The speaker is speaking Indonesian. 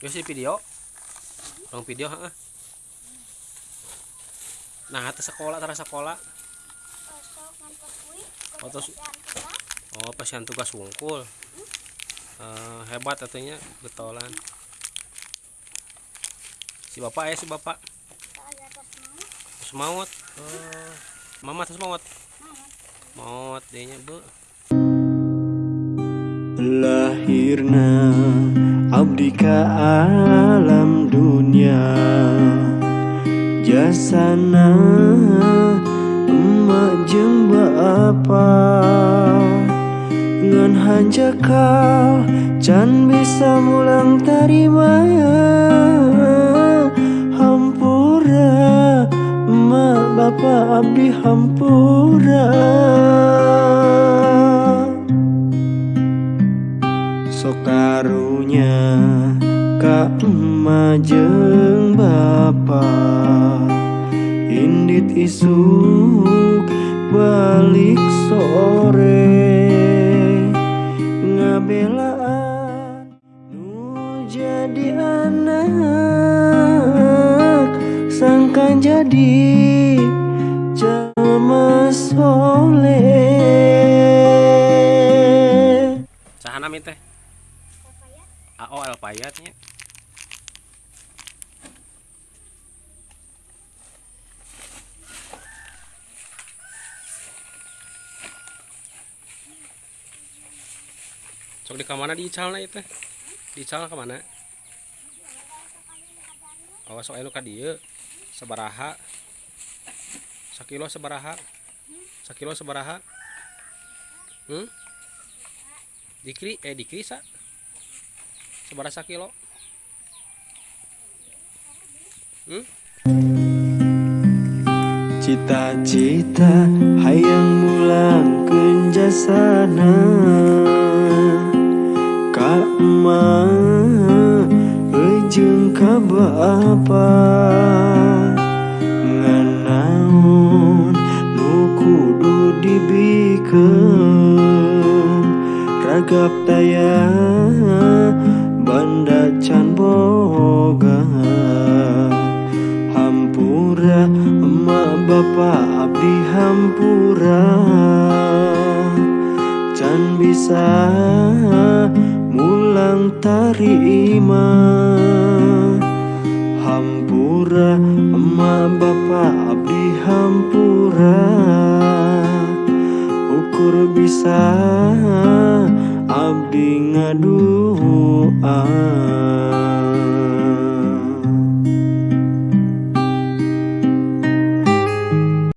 Yo si video. Orang video heeh. Nah, atas sekolah tara sekolah. Terus- Oh, pasian tugas wungkul. Eh, hebat atunya betolan. Si bapak ya si bapak. Terus maut. Oh, mama terus maut. Maut dia bu. Lahirna abdi ka alam dunia Jasana emak jeung apa? Ngan hanjakal can bisa mulang tarima Hampura emak bapak abdi hampura Sokarunya Kak emak jeung bapa. Indit isuk balik sore. Ngabelaan Nu jadi anak. Sangkan jadi Jalma soleh Sahana teh? AO Alpayatnya. Sok di kamana di icalna itu? Di ical ke mana? Oh, sok elu ka dieu. Sabaraha? Sakilo sabaraha? Sakilo sabaraha? Hmm? Dikri eh dikri sa? Sabaraha sakilo? Hmm? Cita-cita hayang mulang kenjasana Ka emak Ejeng ka bapa Nganaon nu kudu dibikeun Ragap daya banda can boga. Hampura emak bapak abdi hampura. Can bisa mulang tarima. Hampura emak bapak abdi hampura. Ukur bisa Abdi ngaduaan ah.